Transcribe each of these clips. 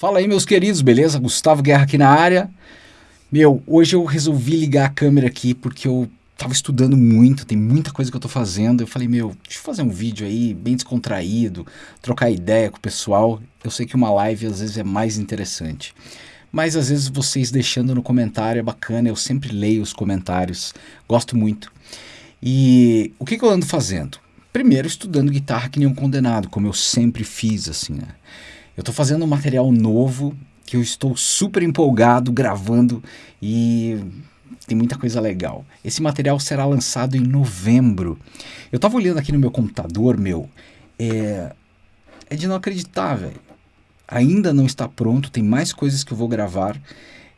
Fala aí, meus queridos, beleza? Gustavo Guerra aqui na área. Meu, hoje eu resolvi ligar a câmera aqui porque eu tava estudando muito, tem muita coisa que eu tô fazendo. Eu falei, meu, deixa eu fazer um vídeo aí bem descontraído, trocar ideia com o pessoal. Eu sei que uma live às vezes é mais interessante. Mas às vezes vocês deixando no comentário é bacana, eu sempre leio os comentários, gosto muito. E o que, que eu ando fazendo? Primeiro, estudando guitarra que nem um condenado, como eu sempre fiz, assim, né? Eu estou fazendo um material novo que eu estou super empolgado gravando e tem muita coisa legal. Esse material será lançado em novembro. Eu estava olhando aqui no meu computador, meu, é, é de não acreditar, velho. Ainda não está pronto, tem mais coisas que eu vou gravar.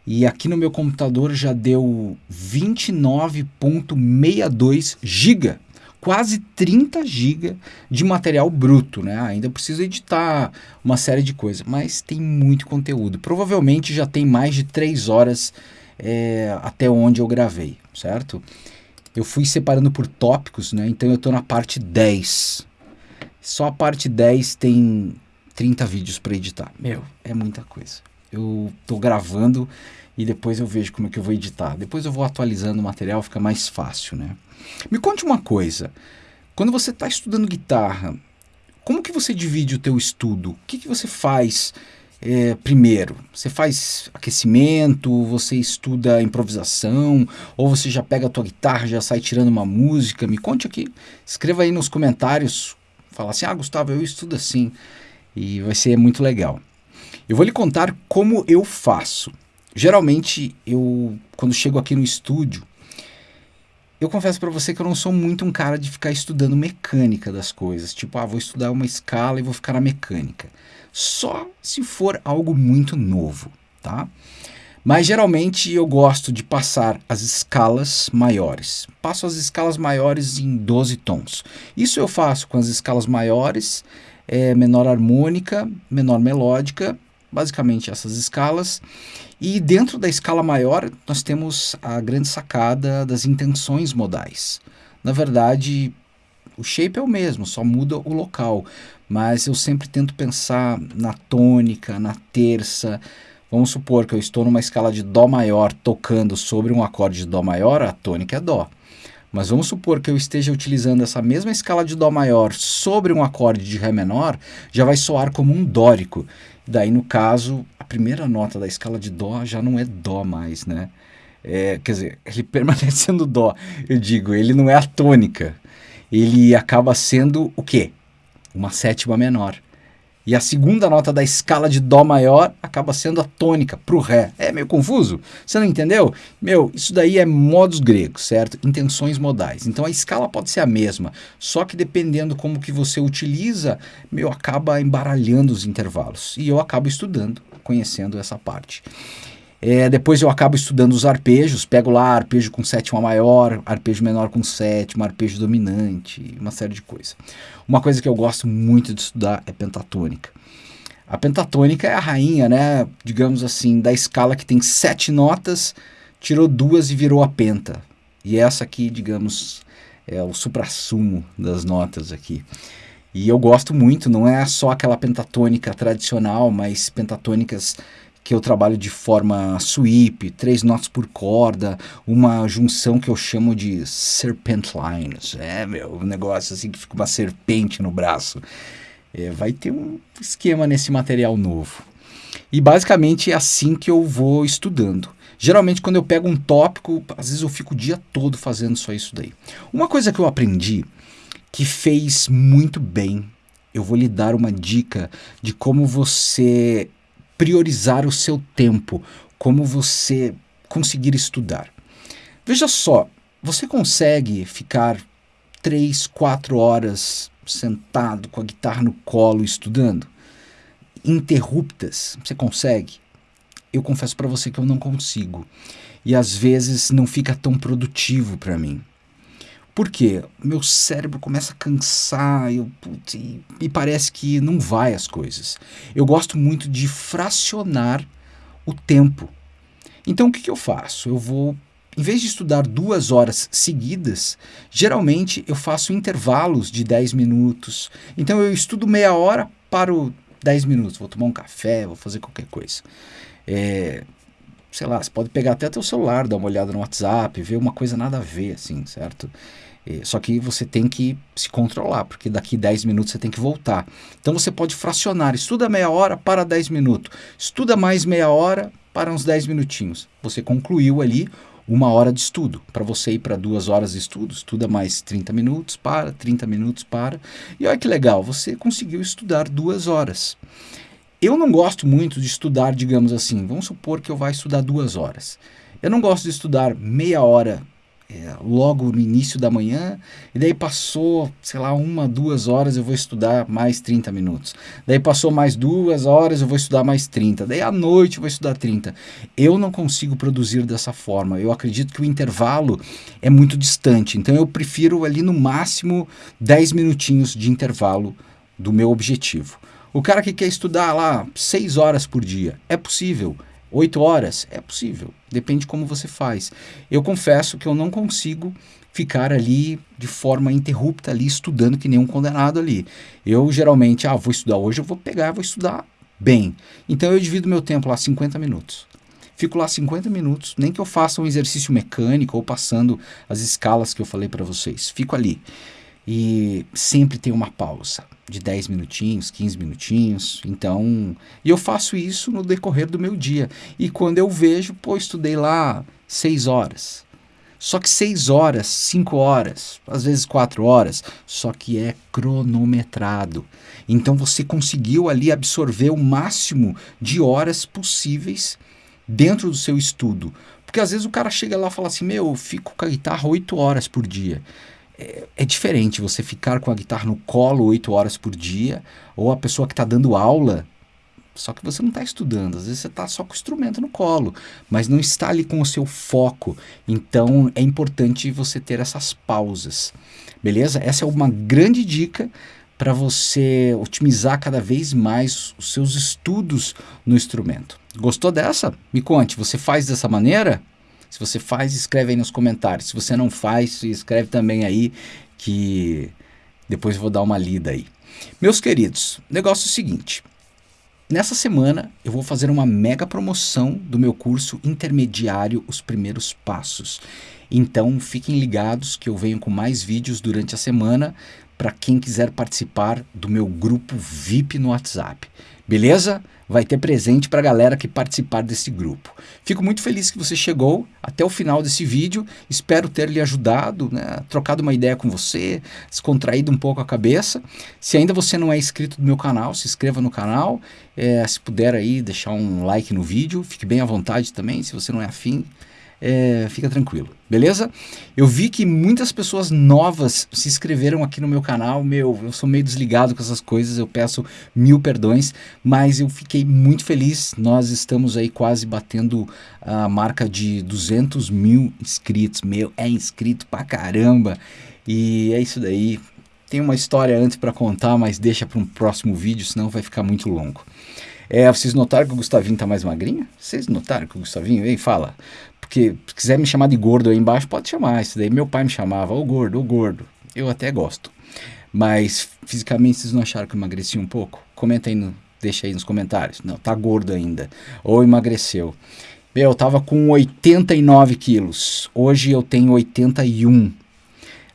E aqui no meu computador já deu 29.62 GB quase 30 GB de material bruto, né? Ainda preciso editar uma série de coisas, mas tem muito conteúdo. Provavelmente já tem mais de 3 horas é, até onde eu gravei, certo? Eu fui separando por tópicos, né? Então eu estou na parte 10. Só a parte 10 tem 30 vídeos para editar. Meu, é muita coisa. Eu estou gravando e depois eu vejo como é que eu vou editar. Depois eu vou atualizando o material, fica mais fácil, né? Me conte uma coisa. Quando você está estudando guitarra, como que você divide o teu estudo? O que, que você faz é, primeiro? Você faz aquecimento, você estuda improvisação, ou você já pega a tua guitarra, já sai tirando uma música? Me conte aqui, escreva aí nos comentários, fala assim, ah Gustavo, eu estudo assim, e vai ser muito legal. Eu vou lhe contar como eu faço. Geralmente, eu, quando chego aqui no estúdio, eu confesso para você que eu não sou muito um cara de ficar estudando mecânica das coisas. Tipo, ah, vou estudar uma escala e vou ficar na mecânica. Só se for algo muito novo, tá? Mas geralmente eu gosto de passar as escalas maiores. Passo as escalas maiores em 12 tons. Isso eu faço com as escalas maiores, é, menor harmônica, menor melódica basicamente essas escalas. E dentro da escala maior, nós temos a grande sacada das intenções modais. Na verdade, o shape é o mesmo, só muda o local, mas eu sempre tento pensar na tônica, na terça. Vamos supor que eu estou numa escala de Dó maior tocando sobre um acorde de Dó maior, a tônica é Dó. Mas vamos supor que eu esteja utilizando essa mesma escala de Dó maior sobre um acorde de Ré menor, já vai soar como um dórico. Daí, no caso, a primeira nota da escala de Dó já não é Dó mais, né? É, quer dizer, ele permanece sendo Dó, eu digo, ele não é a tônica. Ele acaba sendo o quê? Uma sétima menor. E a segunda nota da escala de Dó maior acaba sendo a tônica para o Ré. É meio confuso? Você não entendeu? Meu, isso daí é modos gregos, certo? Intenções modais. Então a escala pode ser a mesma, só que dependendo como que você utiliza, meu, acaba embaralhando os intervalos. E eu acabo estudando, conhecendo essa parte. É, depois eu acabo estudando os arpejos, pego lá arpejo com sétima maior, arpejo menor com sétima, arpejo dominante, uma série de coisas. Uma coisa que eu gosto muito de estudar é pentatônica. A pentatônica é a rainha, né, digamos assim, da escala que tem sete notas, tirou duas e virou a penta. E essa aqui, digamos, é o suprassumo das notas aqui. E eu gosto muito, não é só aquela pentatônica tradicional, mas pentatônicas que eu trabalho de forma sweep, três notas por corda, uma junção que eu chamo de serpent lines. É, meu, um negócio assim que fica uma serpente no braço. É, vai ter um esquema nesse material novo. E basicamente é assim que eu vou estudando. Geralmente quando eu pego um tópico, às vezes eu fico o dia todo fazendo só isso daí. Uma coisa que eu aprendi que fez muito bem, eu vou lhe dar uma dica de como você priorizar o seu tempo, como você conseguir estudar. Veja só, você consegue ficar três, quatro horas sentado com a guitarra no colo estudando? Interruptas, você consegue? Eu confesso para você que eu não consigo. E às vezes não fica tão produtivo para mim. Por quê? Meu cérebro começa a cansar eu, putz, e, e parece que não vai as coisas. Eu gosto muito de fracionar o tempo. Então o que, que eu faço? Eu vou, em vez de estudar duas horas seguidas, geralmente eu faço intervalos de 10 minutos. Então eu estudo meia hora, paro 10 minutos, vou tomar um café, vou fazer qualquer coisa. É, sei lá, você pode pegar até teu celular, dar uma olhada no WhatsApp, ver uma coisa nada a ver, assim, certo? É, só que você tem que se controlar, porque daqui 10 minutos você tem que voltar. Então você pode fracionar, estuda meia hora para 10 minutos, estuda mais meia hora para uns 10 minutinhos. Você concluiu ali uma hora de estudo. Para você ir para duas horas de estudo, estuda mais 30 minutos, para, 30 minutos, para. E olha que legal, você conseguiu estudar duas horas. Eu não gosto muito de estudar, digamos assim, vamos supor que eu vá estudar duas horas. Eu não gosto de estudar meia hora é, logo no início da manhã, e daí passou, sei lá, uma, duas horas eu vou estudar mais 30 minutos. Daí passou mais duas horas eu vou estudar mais 30. Daí à noite eu vou estudar 30. Eu não consigo produzir dessa forma. Eu acredito que o intervalo é muito distante. Então eu prefiro ali no máximo 10 minutinhos de intervalo do meu objetivo. O cara que quer estudar lá seis horas por dia, é possível. Oito horas, é possível. Depende de como você faz. Eu confesso que eu não consigo ficar ali de forma interrupta ali estudando que nem um condenado ali. Eu geralmente, ah, vou estudar hoje, eu vou pegar, vou estudar bem. Então eu divido meu tempo lá 50 minutos. Fico lá 50 minutos, nem que eu faça um exercício mecânico ou passando as escalas que eu falei para vocês. Fico ali. E sempre tem uma pausa de 10 minutinhos, 15 minutinhos. Então, e eu faço isso no decorrer do meu dia. E quando eu vejo, pô, estudei lá 6 horas. Só que 6 horas, 5 horas, às vezes 4 horas, só que é cronometrado. Então você conseguiu ali absorver o máximo de horas possíveis dentro do seu estudo. Porque às vezes o cara chega lá e fala assim: Meu, eu fico com a guitarra 8 horas por dia é, é, diferente você ficar com a guitarra no colo oito horas por dia, ou a pessoa que está dando aula, só que você não está estudando, às vezes você está só com o instrumento no colo, mas não está ali com o seu foco. Então é importante você ter essas pausas, beleza? Essa é uma grande dica para você otimizar cada vez mais os seus estudos no instrumento. Gostou dessa? Me conte, você faz dessa maneira? Se você faz, escreve aí nos comentários. Se você não faz, escreve também aí que depois eu vou dar uma lida aí. Meus queridos, negócio é o seguinte. Nessa semana eu vou fazer uma mega promoção do meu curso intermediário Os Primeiros Passos. Então fiquem ligados que eu venho com mais vídeos durante a semana para quem quiser participar do meu grupo VIP no WhatsApp. Beleza? Vai ter presente para a galera que participar desse grupo. Fico muito feliz que você chegou até o final desse vídeo. Espero ter lhe ajudado, né? trocado uma ideia com você, descontraído um pouco a cabeça. Se ainda você não é inscrito no meu canal, se inscreva no canal. É, se puder aí deixar um like no vídeo, fique bem à vontade também. Se você não é afim, é, fica tranquilo, beleza? Eu vi que muitas pessoas novas se inscreveram aqui no meu canal, meu, eu sou meio desligado com essas coisas, eu peço mil perdões, mas eu fiquei muito feliz, nós estamos aí quase batendo a marca de 200 mil inscritos, meu, é inscrito pra caramba, e é isso daí, tem uma história antes para contar, mas deixa para um próximo vídeo, senão vai ficar muito longo. É, vocês notaram que o Gustavinho tá mais magrinho? Vocês notaram que o Gustavinho, vem, fala. Porque se quiser me chamar de gordo aí embaixo, pode chamar. Isso daí meu pai me chamava, ô gordo, ô gordo. Eu até gosto. Mas fisicamente vocês não acharam que eu emagreci um pouco? Comenta aí, no, deixa aí nos comentários. Não, tá gordo ainda. Ou emagreceu. Meu, eu tava com 89 quilos. Hoje eu tenho 81.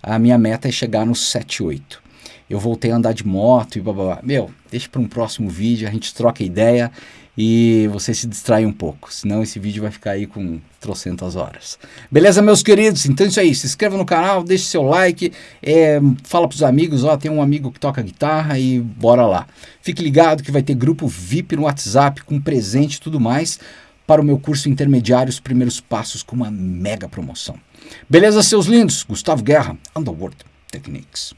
A minha meta é chegar nos 78. Eu voltei a andar de moto e blá blá blá. Meu, deixa para um próximo vídeo, a gente troca ideia e você se distrai um pouco, senão esse vídeo vai ficar aí com trocentas horas. Beleza, meus queridos? Então é isso aí, se inscreva no canal, deixe seu like, é, fala pros amigos, ó, tem um amigo que toca guitarra e bora lá. Fique ligado que vai ter grupo VIP no WhatsApp com presente e tudo mais para o meu curso intermediário, os primeiros passos com uma mega promoção. Beleza, seus lindos? Gustavo Guerra, Underworld Techniques.